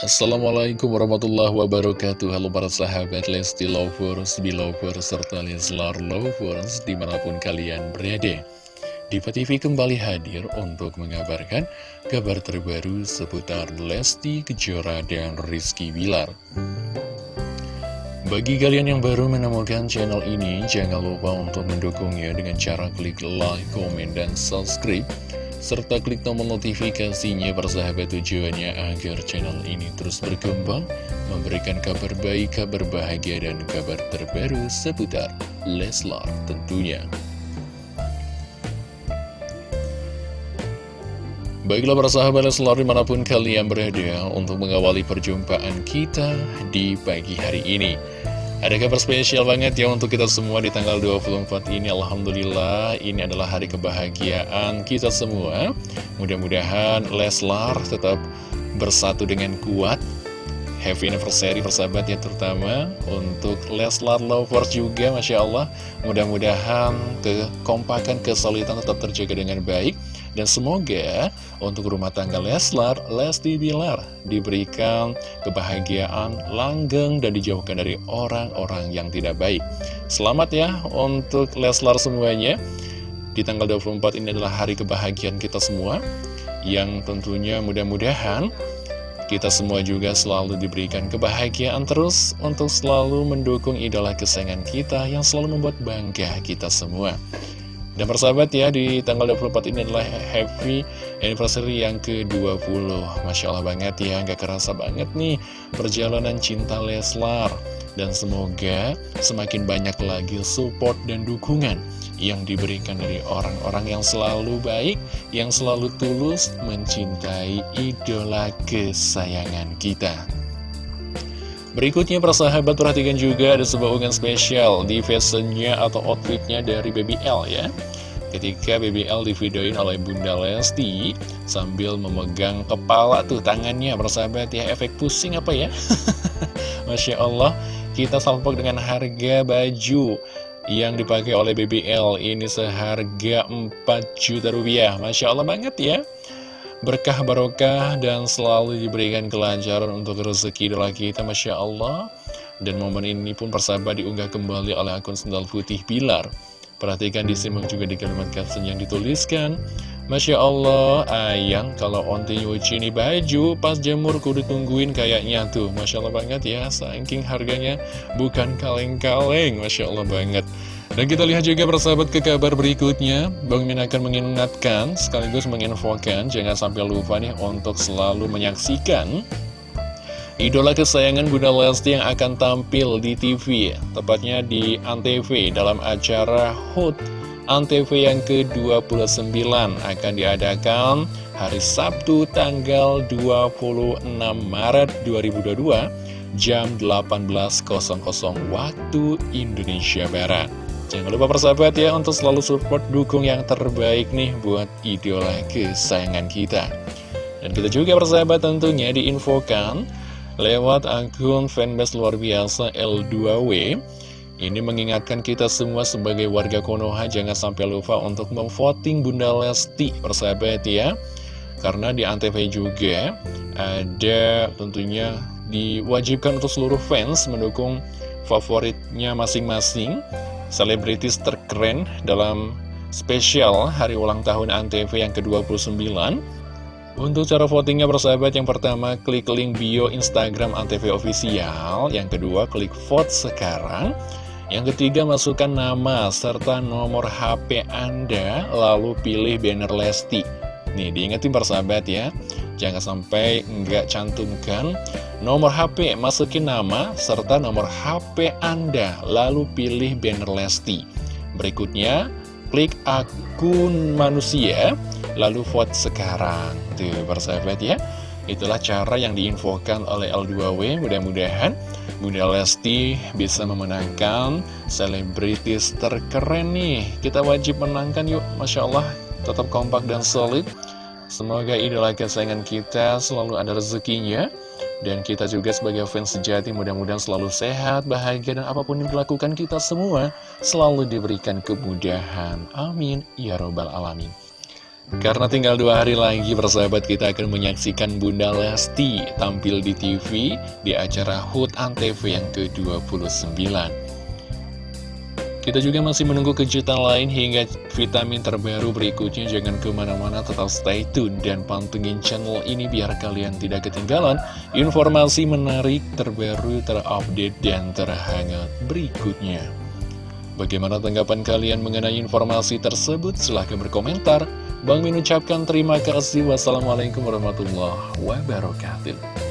Assalamualaikum warahmatullahi wabarakatuh. Halo para sahabat Lesti Lovers, Belovers, serta Leslar Lovers di mana pun kalian berada. Diva TV kembali hadir untuk mengabarkan kabar terbaru seputar Lesti Kejora dan Rizky Bilar. Bagi kalian yang baru menemukan channel ini, jangan lupa untuk mendukungnya dengan cara klik like, komen, dan subscribe serta klik tombol notifikasinya persahabat tujuannya agar channel ini terus berkembang, memberikan kabar baik, kabar bahagia, dan kabar terbaru seputar Leslar tentunya. Baiklah para sahabat Leslar di mana pun kalian berada untuk mengawali perjumpaan kita di pagi hari ini. Ada kabar spesial banget ya untuk kita semua di tanggal 24 ini. Alhamdulillah ini adalah hari kebahagiaan kita semua. Mudah-mudahan Leslar tetap bersatu dengan kuat. Happy anniversary persahabat ya terutama untuk Leslar Lovers juga Masya Allah. Mudah-mudahan kekompakan, kesulitan tetap terjaga dengan baik dan semoga untuk rumah tangga Leslar, Lesti Bilar diberikan kebahagiaan, langgeng, dan dijauhkan dari orang-orang yang tidak baik. Selamat ya untuk Leslar semuanya. Di tanggal 24 ini adalah hari kebahagiaan kita semua, yang tentunya mudah-mudahan kita semua juga selalu diberikan kebahagiaan terus untuk selalu mendukung idola kesayangan kita yang selalu membuat bangga kita semua. Dan persahabat ya, di tanggal 24 ini adalah happy anniversary yang ke-20 Masya Allah banget ya, nggak kerasa banget nih perjalanan cinta Leslar. Dan semoga semakin banyak lagi support dan dukungan yang diberikan dari orang-orang yang selalu baik Yang selalu tulus mencintai idola kesayangan kita Berikutnya persahabat perhatikan juga ada sebuah unggahan spesial di fashionnya atau outfitnya dari BBL ya. Ketika BBL divideoin oleh Bunda Lesti sambil memegang kepala tuh tangannya persahabat ya. Efek pusing apa ya? Masya Allah kita salpok dengan harga baju yang dipakai oleh BBL ini seharga 4 juta rupiah. Masya Allah banget ya berkah barokah dan selalu diberikan kelancaran untuk rezeki doa kita Masya Allah. Dan momen ini pun persahabat diunggah kembali oleh akun sendal putih Pilar. Perhatikan disimak juga di kalimat caption yang dituliskan Masya Allah ayang kalau onti nyuci ini baju pas jemur kudu tungguin kayaknya tuh. Masya Allah banget ya saking harganya. Bukan kaleng-kaleng Masya Allah banget dan kita lihat juga persahabat ke kabar berikutnya. Bang Min akan mengingatkan sekaligus menginfokan Jangan sampai lupa nih untuk selalu menyaksikan Idola kesayangan Bunda Lesti yang akan tampil di TV Tepatnya di Antv dalam acara HUT Antv yang ke-29 akan diadakan hari Sabtu tanggal 26 Maret 2022 jam 18.00 waktu Indonesia Barat Jangan lupa persahabat ya untuk selalu support dukung yang terbaik nih buat idola kesayangan kita. Dan kita juga persahabat tentunya diinfokan lewat akun fanbase luar biasa L2W. Ini mengingatkan kita semua sebagai warga Konoha jangan sampai lupa untuk memvoting Bunda Lesti persahabat ya. Karena di Antv juga ada tentunya diwajibkan untuk seluruh fans mendukung favoritnya masing-masing selebritis terkeren dalam spesial hari ulang tahun Antv yang ke-29. Untuk cara votingnya bersahabat yang pertama klik link bio Instagram Antv Official. Yang kedua klik vote sekarang. Yang ketiga masukkan nama serta nomor HP Anda lalu pilih banner Lesti. Nih diingetin persahabat ya Jangan sampai nggak cantumkan nomor HP, masukin nama serta nomor HP Anda, lalu pilih banner Lesti. Berikutnya, klik akun manusia, lalu vote sekarang. Tuh, persahabat ya. Itulah cara yang diinfokan oleh L2W. Mudah-mudahan Bunda Lesti bisa memenangkan selebritis terkeren nih. Kita wajib menangkan yuk, Masya Allah. Tetap kompak dan solid. Semoga idola kesayangan kita selalu ada rezekinya. Dan kita juga sebagai fans sejati mudah-mudahan selalu sehat, bahagia Dan apa pun yang dilakukan kita semua selalu diberikan kemudahan. Amin. Ya Robbal Alamin. Karena tinggal dua hari lagi persahabat kita akan menyaksikan Bunda Lesti tampil di TV di acara HUT ANTV yang ke-29. Kita juga masih menunggu kejutan lain hingga vitamin terbaru berikutnya. Jangan ke mana-mana, tetap stay tune dan pantengin channel ini biar kalian tidak ketinggalan informasi menarik, terbaru, terupdate, dan terhangat berikutnya. Bagaimana tanggapan kalian mengenai informasi tersebut? Silahkan berkomentar. Bang Min ucapkan terima kasih. Wassalamualaikum warahmatullahi wabarakatuh.